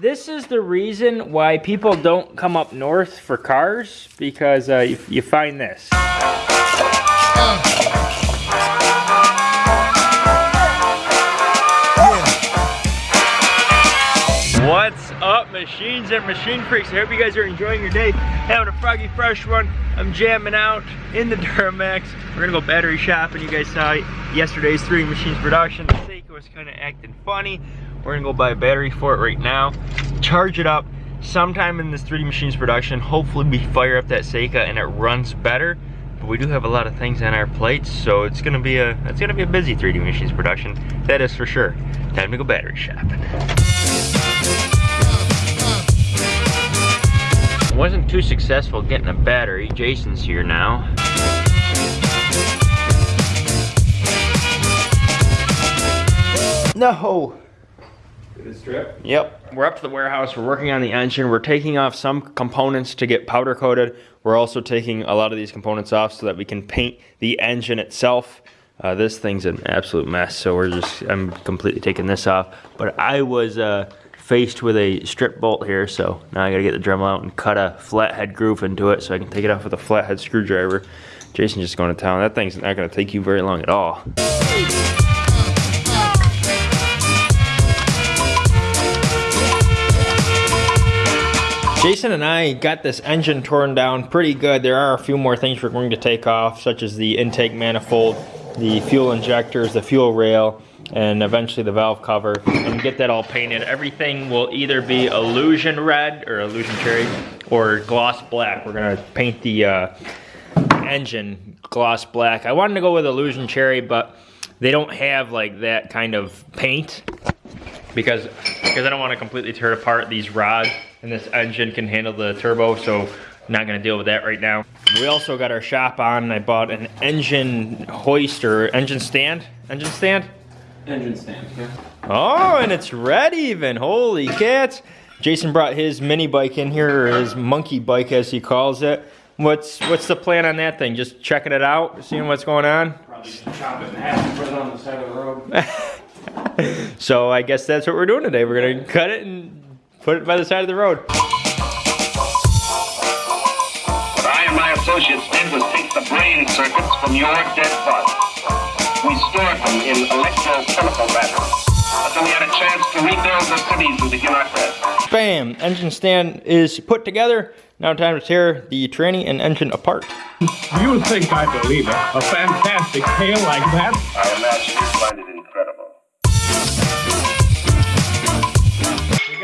This is the reason why people don't come up north for cars because uh, you, you find this. What's up, machines and machine freaks? I hope you guys are enjoying your day, having a froggy fresh one. I'm jamming out in the Duramax. We're gonna go battery shopping. You guys saw yesterday's three machines production. The Seiko was kind of acting funny. We're gonna go buy a battery for it right now, charge it up. Sometime in this 3D Machines production, hopefully we fire up that Seika and it runs better. But we do have a lot of things on our plates, so it's gonna be a it's gonna be a busy 3D Machines production. That is for sure. Time to go battery shopping. Wasn't too successful getting a battery. Jason's here now. No! Strip? Yep, we're up to the warehouse. We're working on the engine. We're taking off some components to get powder coated. We're also taking a lot of these components off so that we can paint the engine itself. Uh, this thing's an absolute mess, so we're just, I'm completely taking this off. But I was uh, faced with a strip bolt here, so now I gotta get the Dremel out and cut a flathead groove into it so I can take it off with a flathead screwdriver. Jason's just going to town. That thing's not gonna take you very long at all. Jason and I got this engine torn down pretty good. There are a few more things we're going to take off, such as the intake manifold, the fuel injectors, the fuel rail, and eventually the valve cover, and get that all painted. Everything will either be illusion red, or illusion cherry, or gloss black. We're gonna paint the uh, engine gloss black. I wanted to go with illusion cherry, but they don't have like that kind of paint because because I don't want to completely tear apart these rods and this engine can handle the turbo so I'm not gonna deal with that right now. We also got our shop on. I bought an engine hoist or engine stand. Engine stand? Engine stand, yeah. Oh, and it's red even. Holy cats. Jason brought his mini bike in here, or his monkey bike as he calls it. What's what's the plan on that thing? Just checking it out, seeing what's going on? Probably chop it in half and put it on the side of the road. so I guess that's what we're doing today. We're gonna cut it and Put it by the side of the road. What I and my associates did was take the brain circuits from your dead body. We stored them in electrochemical batteries. But then we had a chance to rebuild the cities and begin our quest. Bam! Engine stand is put together. Now time to tear the tranny and engine apart. You think I believe it? A fantastic tale like that? I imagine you find it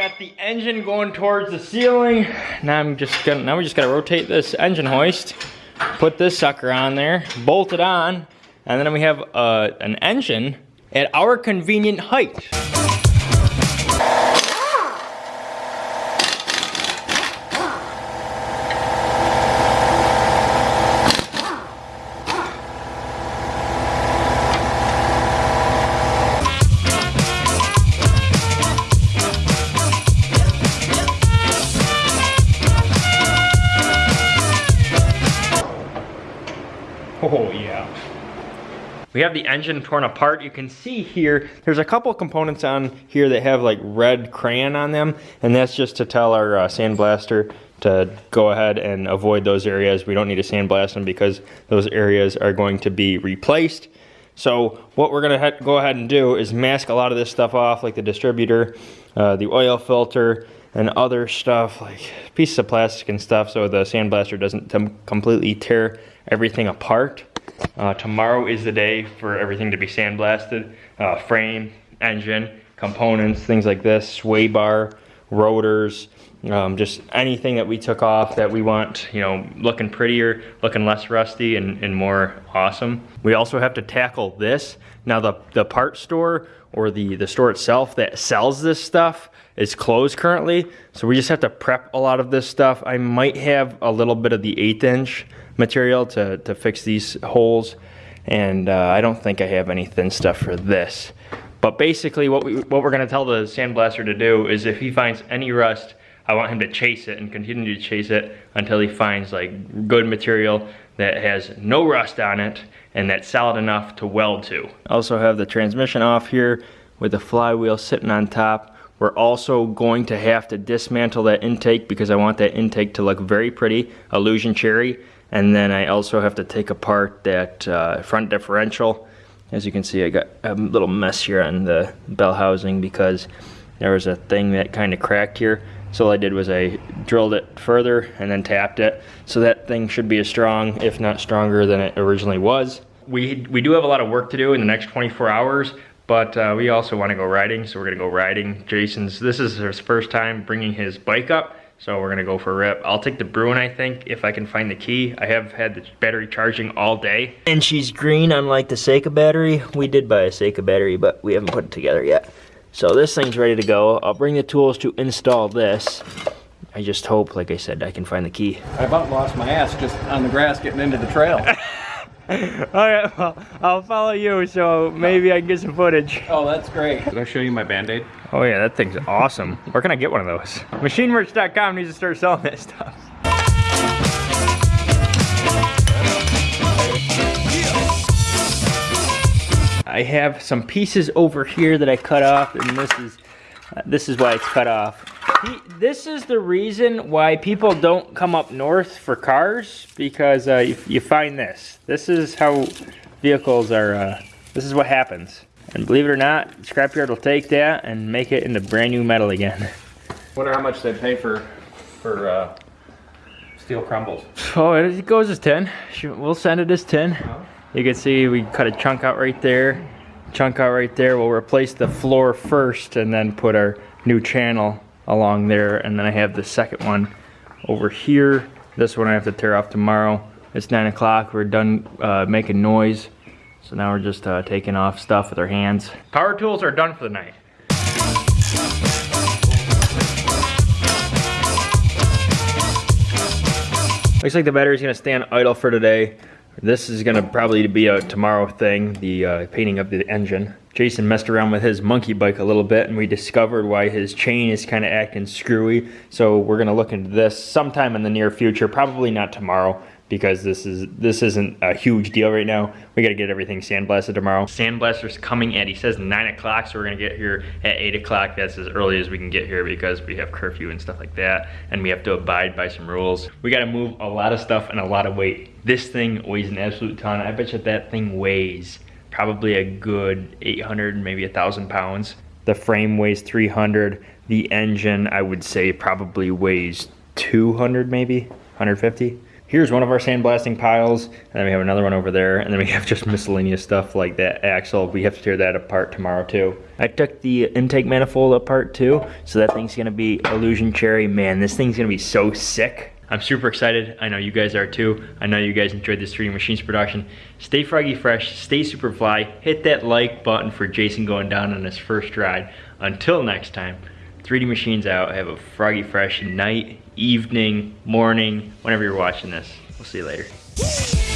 got the engine going towards the ceiling. Now I'm just gonna, now we just gotta rotate this engine hoist, put this sucker on there, bolt it on, and then we have uh, an engine at our convenient height. We have the engine torn apart. You can see here, there's a couple components on here that have like red crayon on them, and that's just to tell our uh, sandblaster to go ahead and avoid those areas. We don't need to sandblast them because those areas are going to be replaced. So what we're gonna go ahead and do is mask a lot of this stuff off, like the distributor, uh, the oil filter, and other stuff, like pieces of plastic and stuff, so the sandblaster doesn't completely tear everything apart. Uh, tomorrow is the day for everything to be sandblasted. Uh, frame, engine, components, things like this, sway bar, rotors, um, just anything that we took off that we want, you know, looking prettier, looking less rusty and, and more awesome. We also have to tackle this. Now the, the part store or the, the store itself that sells this stuff is closed currently. So we just have to prep a lot of this stuff. I might have a little bit of the eighth inch material to, to fix these holes. And uh, I don't think I have any thin stuff for this. But basically what, we, what we're gonna tell the sandblaster to do is if he finds any rust, I want him to chase it and continue to chase it until he finds like good material that has no rust on it and that's solid enough to weld to. I also have the transmission off here with the flywheel sitting on top. We're also going to have to dismantle that intake because I want that intake to look very pretty, illusion cherry. And then I also have to take apart that uh, front differential. As you can see, I got a little mess here on the bell housing because there was a thing that kind of cracked here. So all I did was I drilled it further and then tapped it. So that thing should be as strong, if not stronger than it originally was. We, we do have a lot of work to do in the next 24 hours, but uh, we also want to go riding, so we're gonna go riding. Jason's, this is his first time bringing his bike up, so we're gonna go for a rip. I'll take the Bruin, I think, if I can find the key. I have had the battery charging all day. And she's green, unlike the Seika battery. We did buy a Seika battery, but we haven't put it together yet. So this thing's ready to go. I'll bring the tools to install this. I just hope, like I said, I can find the key. I about lost my ass just on the grass getting into the trail. Alright, well, I'll follow you, so maybe I can get some footage. oh, that's great. Did I show you my band-aid? Oh yeah, that thing's awesome. Where can I get one of those? MachineMerch.com needs to start selling that stuff. I have some pieces over here that I cut off, and this is uh, this is why it's cut off. He- This is the reason why people don't come up north for cars because uh, you, you find this. This is how vehicles are. Uh, this is what happens. And believe it or not, scrapyard will take that and make it into brand new metal again. Wonder how much they pay for for uh, steel crumbles. Oh, it goes as 10. We'll send it as 10. You can see we cut a chunk out right there, chunk out right there. We'll replace the floor first and then put our new channel along there. And then I have the second one over here. This one I have to tear off tomorrow. It's 9 o'clock. We're done uh, making noise. So now we're just uh, taking off stuff with our hands. Power tools are done for the night. Looks like the battery's gonna stand idle for today. This is gonna probably be a tomorrow thing, the uh, painting of the engine. Jason messed around with his monkey bike a little bit and we discovered why his chain is kind of acting screwy. So we're gonna look into this sometime in the near future, probably not tomorrow because this is this isn't a huge deal right now. We gotta get everything sandblasted tomorrow. Sandblaster's coming at, he says nine o'clock, so we're gonna get here at eight o'clock. That's as early as we can get here because we have curfew and stuff like that. And we have to abide by some rules. We gotta move a lot of stuff and a lot of weight. This thing weighs an absolute ton. I bet you that thing weighs probably a good 800, maybe a thousand pounds. The frame weighs 300. The engine, I would say, probably weighs 200, maybe 150. Here's one of our sandblasting piles, and then we have another one over there, and then we have just miscellaneous stuff like that axle. We have to tear that apart tomorrow too. I took the intake manifold apart too, so that thing's gonna be illusion cherry. Man, this thing's gonna be so sick. I'm super excited. I know you guys are too. I know you guys enjoyed this 3D Machines production. Stay froggy fresh, stay super fly. Hit that like button for Jason going down on his first ride. Until next time, 3D Machines out. Have a froggy fresh night, evening, morning, whenever you're watching this. We'll see you later.